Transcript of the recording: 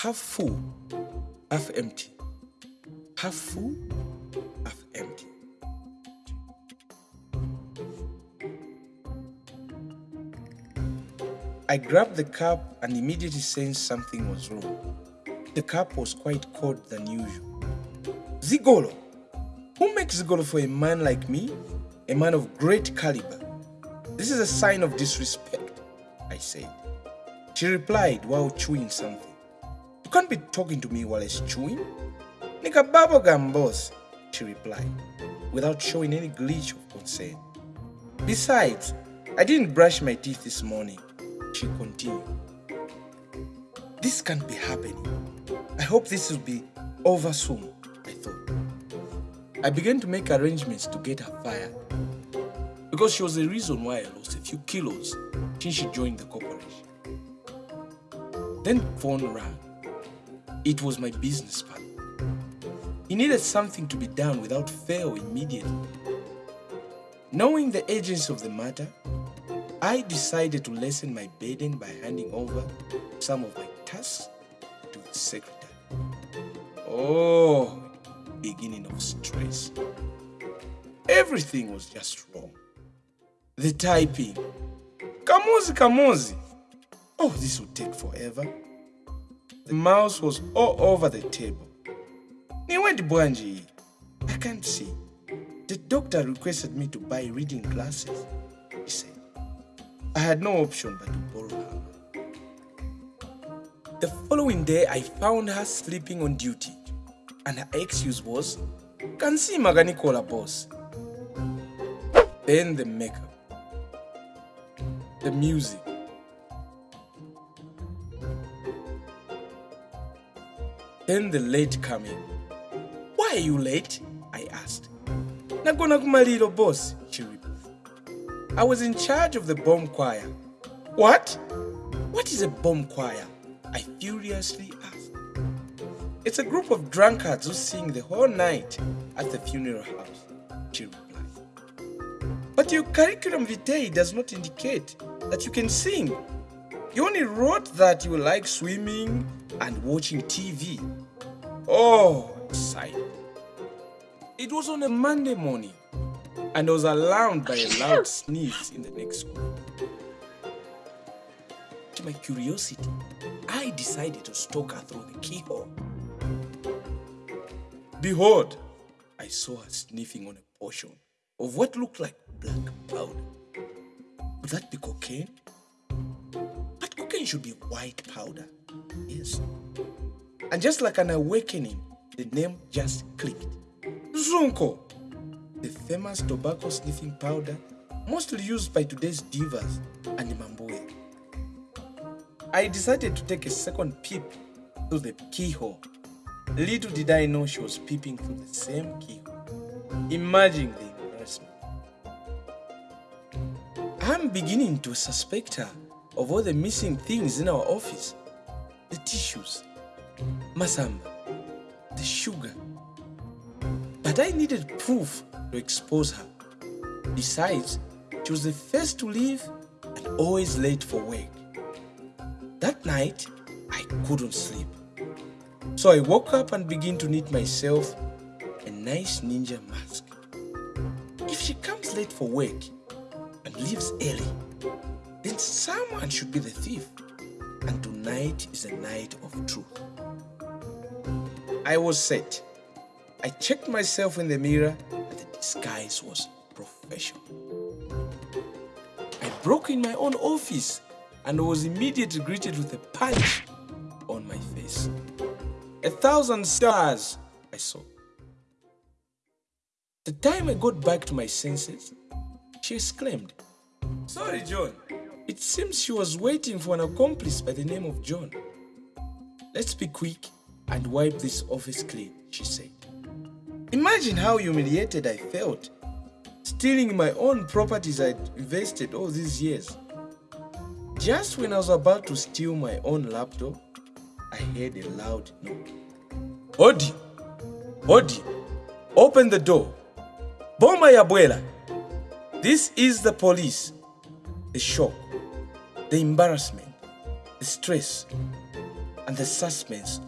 Half full, half empty. Half full, half empty. I grabbed the cup and immediately sensed something was wrong. The cup was quite cold than usual. Zigolo! Who makes Zigolo for a man like me? A man of great caliber. This is a sign of disrespect, I said. She replied while chewing something. You can't be talking to me while it's chewing. Nika bubblegum boss, she replied, without showing any glitch of concern. Besides, I didn't brush my teeth this morning, she continued. This can't be happening. I hope this will be over soon, I thought. I began to make arrangements to get her fired because she was the reason why I lost a few kilos since she joined the corporation. Then phone rang. It was my business partner. He needed something to be done without fail immediately. Knowing the urgency of the matter, I decided to lessen my burden by handing over some of my tasks to the secretary. Oh, beginning of stress. Everything was just wrong. The typing. Kamuzi, Kamuzi. Oh, this will take forever. The mouse was all over the table. Niwendi Bwanji. I can't see. The doctor requested me to buy reading glasses, he said. I had no option but to borrow her. The following day, I found her sleeping on duty, and her excuse was, Kansima ganikola boss. Then the makeup, the music, then the late coming. Why are you late? I asked. Nagona kumalilo boss, she replied. I was in charge of the bomb choir. What? What is a bomb choir? I furiously asked. It's a group of drunkards who sing the whole night at the funeral house, she replied. But your curriculum vitae does not indicate that you can sing. You only wrote that you like swimming and watching TV. Oh, I sighed. It was on a Monday morning, and I was alarmed by a loud sneeze in the next room. To my curiosity, I decided to stalk her through the keyhole. Behold, I saw her sniffing on a portion of what looked like black powder. Would that be cocaine? But cocaine should be white powder. Yes. And just like an awakening, the name just clicked. Zunko, the famous tobacco sniffing powder mostly used by today's divas and Mamboya. I decided to take a second peep through the keyhole. Little did I know she was peeping through the same keyhole. Imagine the embarrassment. I'm beginning to suspect her of all the missing things in our office the tissues, masamba, the sugar. But I needed proof to expose her. Besides, she was the first to leave and always late for work. That night, I couldn't sleep. So I woke up and began to knit myself a nice ninja mask. If she comes late for work and leaves early, then someone should be the thief. And tonight is a night of truth. I was set. I checked myself in the mirror and the disguise was professional. I broke in my own office and was immediately greeted with a punch. A thousand stars I saw. The time I got back to my senses, she exclaimed, Sorry, John. It seems she was waiting for an accomplice by the name of John. Let's be quick and wipe this office clean, she said. Imagine how humiliated I felt, stealing my own properties I'd invested all these years. Just when I was about to steal my own laptop, I heard a loud knock. Hodi, Hodi, open the door. Boma. This is the police. The shock, the embarrassment, the stress, and the suspense